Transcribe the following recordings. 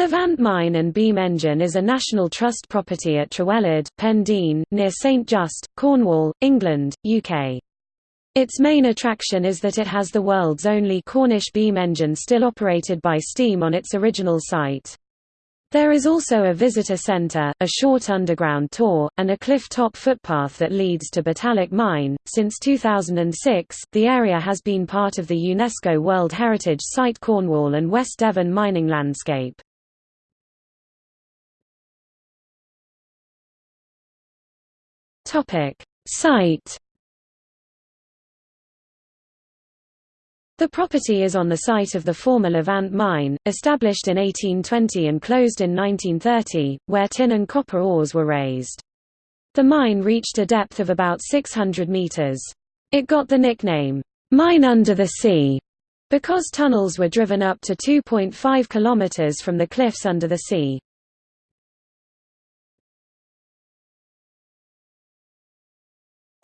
Levant Mine and Beam Engine is a National Trust property at Trewellard, Pendeen, near St Just, Cornwall, England, UK. Its main attraction is that it has the world's only Cornish beam engine still operated by steam on its original site. There is also a visitor centre, a short underground tour, and a cliff-top footpath that leads to Botallack Mine. Since 2006, the area has been part of the UNESCO World Heritage Site Cornwall and West Devon mining landscape. Topic: Site. The property is on the site of the former Levant mine, established in 1820 and closed in 1930, where tin and copper ores were raised. The mine reached a depth of about 600 meters. It got the nickname, "'Mine Under the Sea' because tunnels were driven up to 2.5 kilometers from the cliffs under the sea.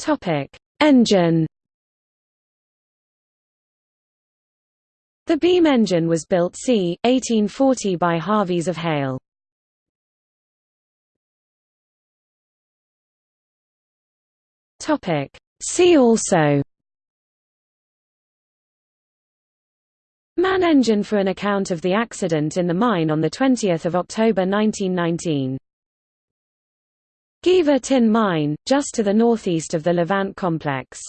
Topic: Engine. The beam engine was built c. 1840 by Harveys of Hayle. See also. Man engine for an account of the accident in the mine on 20 October 1919 Geevor Tin Mine, just to the northeast of the Levant complex.